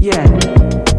Yeah.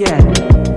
Yeah.